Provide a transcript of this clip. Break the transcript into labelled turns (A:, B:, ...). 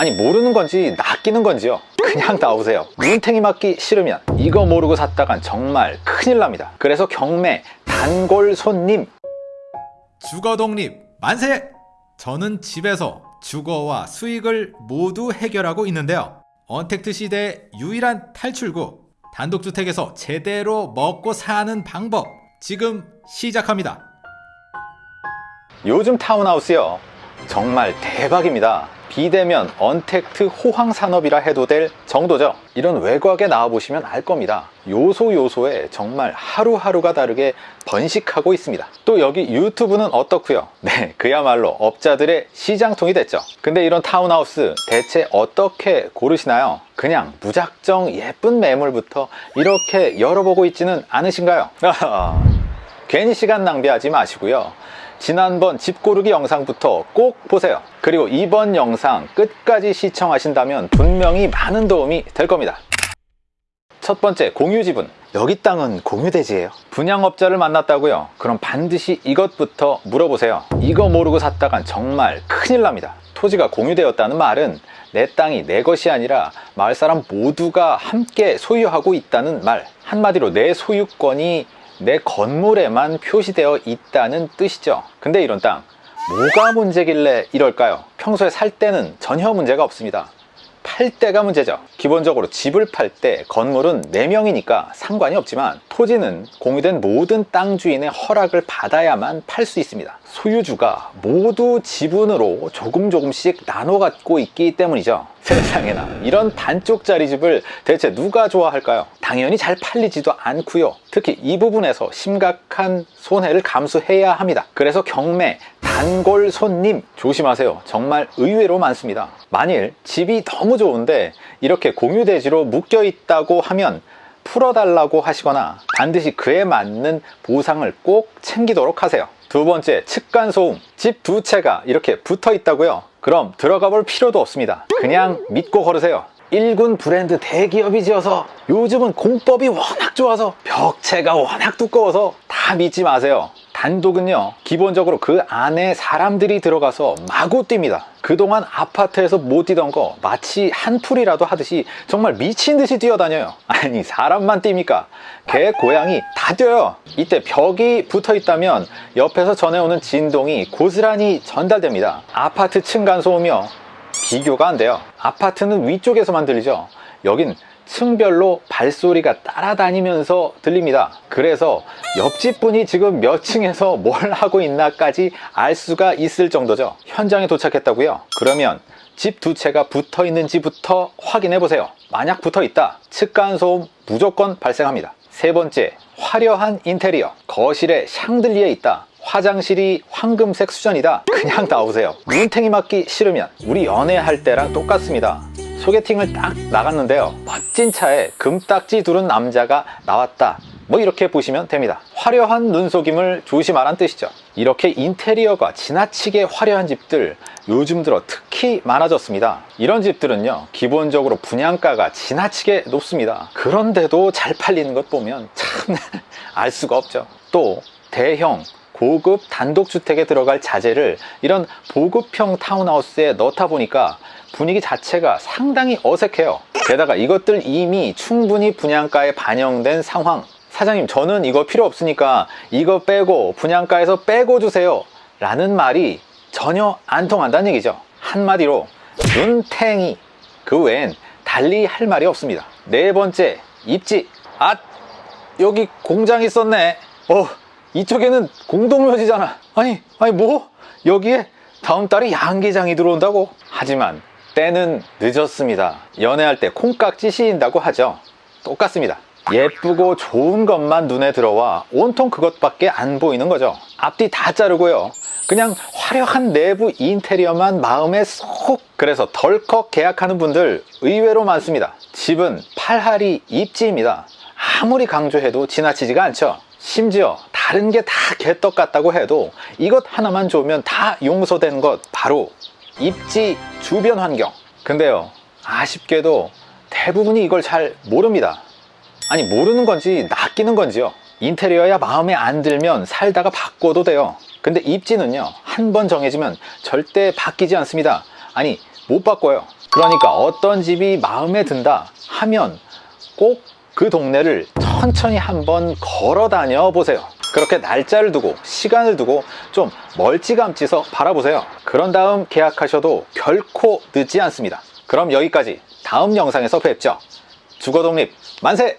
A: 아니 모르는 건지 낚이는 건지요 그냥 나오세요 눈탱이 맞기 싫으면 이거 모르고 샀다간 정말 큰일 납니다 그래서 경매 단골 손님
B: 주거 독립 만세! 저는 집에서 주거와 수익을 모두 해결하고 있는데요. 언택트 시대의 유일한 탈출구 단독주택에서 제대로 먹고 사는 방법 지금 시작합니다.
A: 요즘 타운하우스요 정말 대박입니다. 비대면 언택트 호황 산업이라 해도 될 정도죠. 이런 외곽에 나와보시면 알 겁니다. 요소 요소에 정말 하루하루가 다르게 번식하고 있습니다. 또 여기 유튜브는 어떻고요? 네 그야말로 업자들의 시장통이 됐죠. 근데 이런 타운하우스 대체 어떻게 고르시나요? 그냥 무작정 예쁜 매물부터 이렇게 열어보고 있지는 않으신가요 괜히 시간 낭비하지 마시고요. 지난번 집 고르기 영상부터 꼭 보세요. 그리고 이번 영상 끝까지 시청하신다면 분명히 많은 도움이 될 겁니다. 첫 번째 공유 지분. 여기 땅은 공유대지예요. 분양업자를 만났다고요? 그럼 반드시 이것부터 물어보세요. 이거 모르고 샀다간 정말 큰일 납니다. 토지가 공유되었다는 말은 내 땅이 내 것이 아니라 마을 사람 모두가 함께 소유하고 있다는 말. 한마디로 내 소유권이 내 건물에만 표시되어 있다는 뜻이죠 근데 이런 땅 뭐가 문제길래 이럴까요? 평소에 살 때는 전혀 문제가 없습니다 팔 때가 문제죠. 기본적으로 집을 팔 때 건물은 4명이니까 상관이 없지만 토지는 공유된 모든 땅 주인의 허락을 받아야만 팔 수 있습니다. 소유주가 모두 지분으로 조금 조금씩 나눠 갖고 있기 때문이죠. 세상에나 이런 반쪽짜리 집을 대체 누가 좋아할까요? 당연히 잘 팔리지도 않고요. 특히 이 부분에서 심각한 손해를 감수해야 합니다. 그래서 경매, 단골 손님 조심하세요. 정말 의외로 많습니다. 만일 집이 너무 좋은데 이렇게 공유대지로 묶여 있다고 하면 풀어달라고 하시거나 반드시 그에 맞는 보상을 꼭 챙기도록 하세요. 두 번째 측간소음. 집 두 채가 이렇게 붙어 있다고요? 그럼 들어가 볼 필요도 없습니다. 그냥 믿고 걸으세요. 1군 브랜드 대기업이 지어서 요즘은 공법이 워낙 좋아서 벽체가 워낙 두꺼워서 다 믿지 마세요 단독은요 기본적으로 그 안에 사람들이 들어가서 마구 뜁니다. 그동안 아파트에서 못 뛰던 거 마치 한풀이라도 하듯이 정말 미친 듯이 뛰어다녀요. 아니 사람만 뜁니까? 개 고양이 다 뛰어요. 이때 벽이 붙어 있다면 옆에서 전해오는 진동이 고스란히 전달됩니다. 아파트 층간 소음이요. 비교가 안 돼요. 아파트는 위쪽에서만 들리죠. 여긴 층별로 발소리가 따라다니면서 들립니다. 그래서 옆집 분이 지금 몇 층에서 뭘 하고 있나까지 알 수가 있을 정도죠. 현장에 도착했다고요? 그러면 집 두 채가 붙어 있는지부터 확인해 보세요. 만약 붙어 있다. 측간 소음 무조건 발생합니다. 세 번째 화려한 인테리어. 거실에 샹들리에 있다. 화장실이 황금색 수전이다. 그냥 나오세요. 눈탱이 맞기 싫으면 우리 연애할 때랑 똑같습니다. 소개팅을 딱 나갔는데요 멋진 차에 금딱지 두른 남자가 나왔다. 뭐 이렇게 보시면 됩니다. 화려한 눈속임을 조심하란 뜻이죠. 이렇게 인테리어가 지나치게 화려한 집들 요즘 들어 특히 많아졌습니다. 이런 집들은요 기본적으로 분양가가 지나치게 높습니다. 그런데도 잘 팔리는 것 보면 참 알 수가 없죠. 또 대형 고급 단독주택에 들어갈 자재를 이런 보급형 타운하우스에 넣다 보니까 분위기 자체가 상당히 어색해요 게다가 이것들 이미 충분히 분양가에 반영된 상황. 사장님 저는 이거 필요 없으니까 이거 빼고 분양가에서 빼고 주세요. 라는 말이 전혀 안 통한다는 얘기죠. 한마디로 눈탱이. 그 외엔 달리 할 말이 없습니다. 네 번째 입지. 아 여기 공장 있었네. 어 이쪽에는 공동묘지잖아. 아니 아니 뭐? 여기에 다음 달에 양계장이 들어온다고? 하지만 때는 늦었습니다. 연애할 때 콩깍지 씌인다고 하죠. 똑같습니다. 예쁘고 좋은 것만 눈에 들어와 온통 그것밖에 안 보이는 거죠. 앞뒤 다 자르고요. 그냥 화려한 내부 인테리어만 마음에 쏙 그래서 덜컥 계약하는 분들 의외로 많습니다. 집은 팔할이 입지입니다. 아무리 강조해도 지나치지가 않죠. 심지어 다른 게 다 개떡 같다고 해도 이것 하나만 좋으면 다 용서되는 것 바로 입지 주변 환경. 근데요 아쉽게도 대부분이 이걸 잘 모릅니다. 아니 모르는 건지 낚이는 건지요. 인테리어야 마음에 안 들면 살다가 바꿔도 돼요. 근데 입지는요 한 번 정해지면 절대 바뀌지 않습니다. 아니 못 바꿔요. 그러니까 어떤 집이 마음에 든다 하면 꼭 그 동네를 천천히 한번 걸어 다녀 보세요. 그렇게 날짜를 두고 시간을 두고 좀 멀찌감치서 바라보세요. 그런 다음 계약하셔도 결코 늦지 않습니다. 그럼 여기까지 다음 영상에서 뵙죠. 주거독립 만세!